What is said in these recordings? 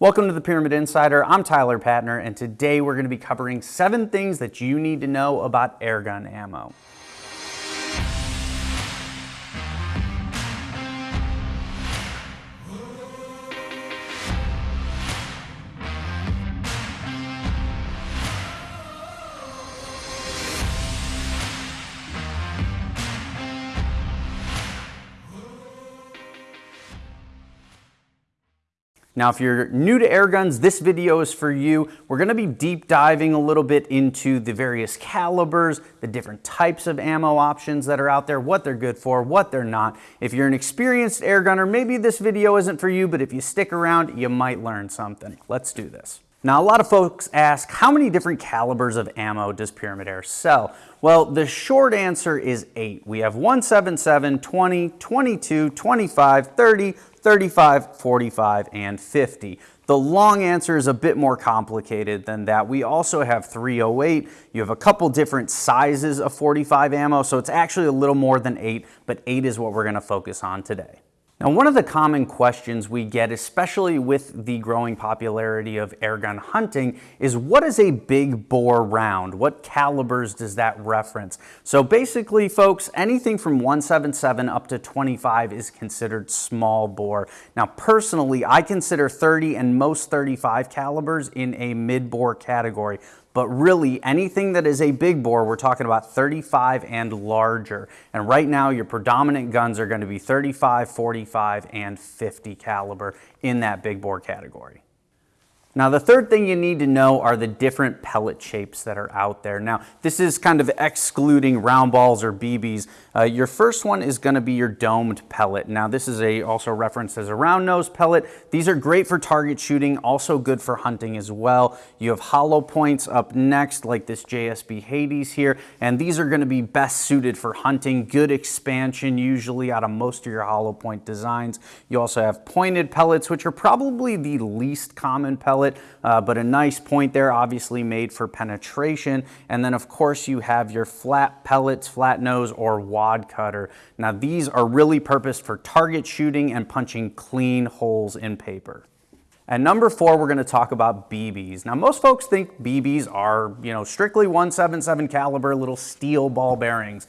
Welcome to the Pyramyd Insider. I'm Tyler Patner, and today we're going to be covering seven things that you need to know about airgun ammo. Now, if you're new to air guns, this video is for you. We're gonna be deep diving a little bit into the various calibers, the different types of ammo options that are out there, what they're good for, what they're not. If you're an experienced air gunner, maybe this video isn't for you, but if you stick around, you might learn something. Let's do this. Now, a lot of folks ask, how many different calibers of ammo does Pyramyd Air sell? Well, the short answer is eight. We have 177, 20, 22, 25, 30, 35, 45, and 50. The long answer is a bit more complicated than that. We also have 308. You have a couple different sizes of 45 ammo, so it's actually a little more than eight, but eight is what we're gonna focus on today. Now, one of the common questions we get, especially with the growing popularity of airgun hunting, is what is a big bore round? What calibers does that reference? So basically, folks, anything from 177 up to 25 is considered small bore. Now, personally, I consider 30 and most 35 calibers in a mid bore category but really anything that is a big bore, we're talking about 35 and larger. And right now your predominant guns are gonna be 35, 45, and 50 caliber in that big bore category. Now the third thing you need to know are the different pellet shapes that are out there. Now this is kind of excluding round balls or BBs. Uh, your first one is going to be your domed pellet. Now this is a also referenced as a round nose pellet. These are great for target shooting, also good for hunting as well. You have hollow points up next like this JSB Hades here and these are going to be best suited for hunting. Good expansion usually out of most of your hollow point designs. You also have pointed pellets which are probably the least common pellet uh, but a nice point there, obviously made for penetration. And then of course you have your flat pellets, flat nose, or wad cutter. Now these are really purposed for target shooting and punching clean holes in paper. And number four, we're gonna talk about BBs. Now, most folks think BBs are, you know, strictly 177 caliber little steel ball bearings.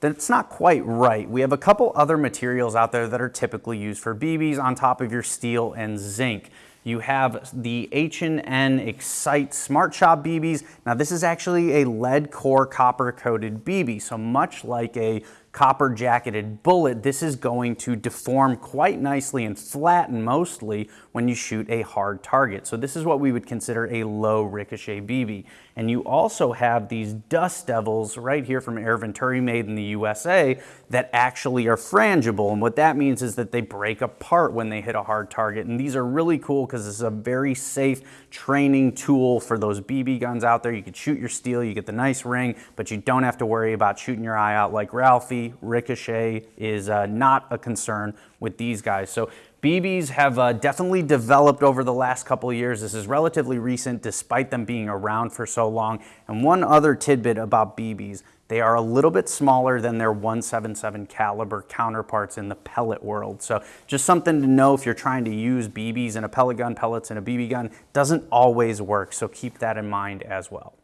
That's not quite right. We have a couple other materials out there that are typically used for BBs on top of your steel and zinc. You have the H&N Excite Smart Shot BBs. Now this is actually a lead core copper coated BB. So much like a copper jacketed bullet, this is going to deform quite nicely and flatten mostly when you shoot a hard target. So this is what we would consider a low ricochet BB. And you also have these Dust Devils right here from Air Venturi made in the USA that actually are frangible. And what that means is that they break apart when they hit a hard target. And these are really cool because it's a very safe training tool for those BB guns out there. You can shoot your steel, you get the nice ring, but you don't have to worry about shooting your eye out like Ralphie. Ricochet is uh, not a concern with these guys. So BBs have uh, definitely developed over the last couple years. This is relatively recent despite them being around for so long. And one other tidbit about BBs, they are a little bit smaller than their 177 caliber counterparts in the pellet world. So just something to know if you're trying to use BBs in a pellet gun, pellets in a BB gun, doesn't always work. So keep that in mind as well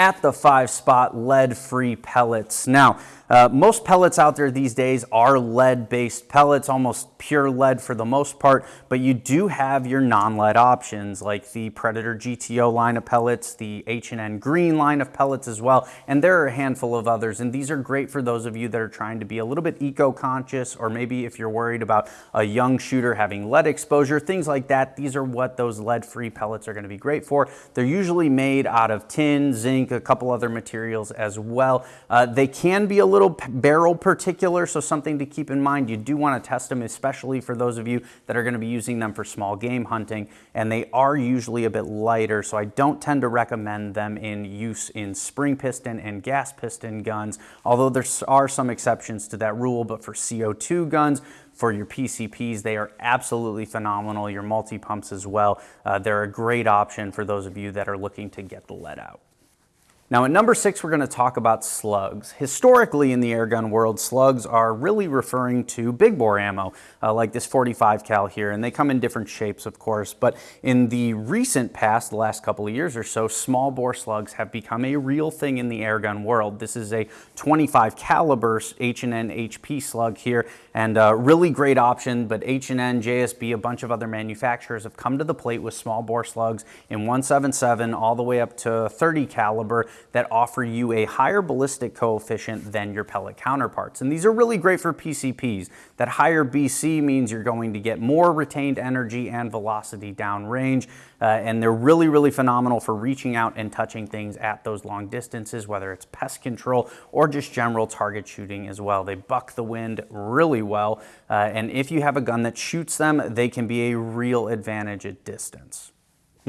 at the five spot lead free pellets. Now, uh, most pellets out there these days are lead-based pellets, almost pure lead for the most part, but you do have your non-lead options like the Predator GTO line of pellets, the H&N Green line of pellets as well, and there are a handful of others, and these are great for those of you that are trying to be a little bit eco-conscious, or maybe if you're worried about a young shooter having lead exposure, things like that, these are what those lead-free pellets are gonna be great for. They're usually made out of tin, zinc, a couple other materials as well. Uh, they can be a little little barrel particular, so something to keep in mind. You do want to test them, especially for those of you that are going to be using them for small game hunting, and they are usually a bit lighter, so I don't tend to recommend them in use in spring piston and gas piston guns, although there are some exceptions to that rule, but for CO2 guns, for your PCPs, they are absolutely phenomenal. Your multi-pumps as well. Uh, they're a great option for those of you that are looking to get the lead out. Now at number six, we're gonna talk about slugs. Historically in the airgun world, slugs are really referring to big bore ammo, uh, like this 45 cal here, and they come in different shapes, of course, but in the recent past, the last couple of years or so, small bore slugs have become a real thing in the airgun world. This is a 25 caliber H&N HP slug here, and a really great option, but H&N, JSB, a bunch of other manufacturers have come to the plate with small bore slugs in 177 all the way up to 30 caliber that offer you a higher ballistic coefficient than your pellet counterparts. And these are really great for PCPs. That higher BC means you're going to get more retained energy and velocity downrange. Uh, and they're really, really phenomenal for reaching out and touching things at those long distances, whether it's pest control or just general target shooting as well. They buck the wind really well. Uh, and if you have a gun that shoots them, they can be a real advantage at distance.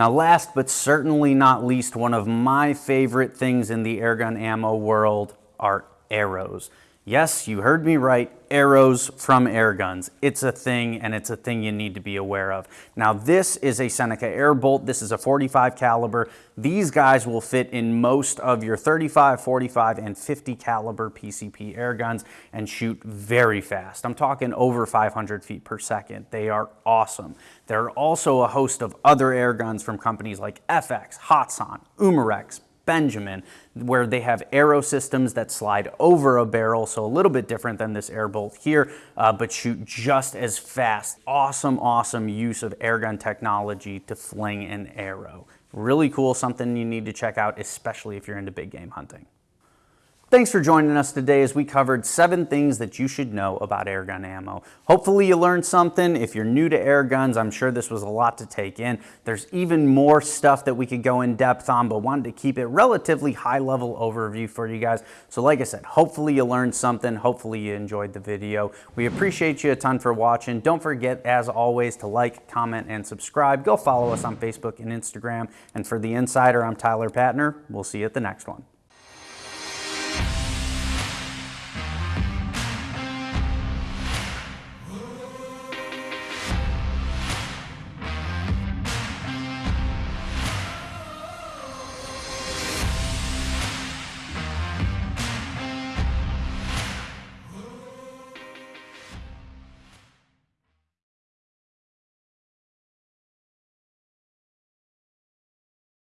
Now last but certainly not least, one of my favorite things in the airgun ammo world are arrows. Yes, you heard me right, arrows from air guns. It's a thing and it's a thing you need to be aware of. Now this is a Seneca Airbolt. This is a 45 caliber. These guys will fit in most of your 35, 45, and 50 caliber PCP air guns and shoot very fast. I'm talking over 500 feet per second. They are awesome. There are also a host of other air guns from companies like FX, Hatsan, Umarex, Benjamin, where they have arrow systems that slide over a barrel, so a little bit different than this air bolt here, uh, but shoot just as fast. Awesome, awesome use of airgun technology to fling an arrow. Really cool, something you need to check out, especially if you're into big game hunting. Thanks for joining us today as we covered seven things that you should know about airgun ammo. Hopefully you learned something. If you're new to air guns, I'm sure this was a lot to take in. There's even more stuff that we could go in depth on, but wanted to keep it relatively high level overview for you guys. So like I said, hopefully you learned something. Hopefully you enjoyed the video. We appreciate you a ton for watching. Don't forget, as always, to like, comment, and subscribe. Go follow us on Facebook and Instagram. And for The Insider, I'm Tyler Patner. We'll see you at the next one.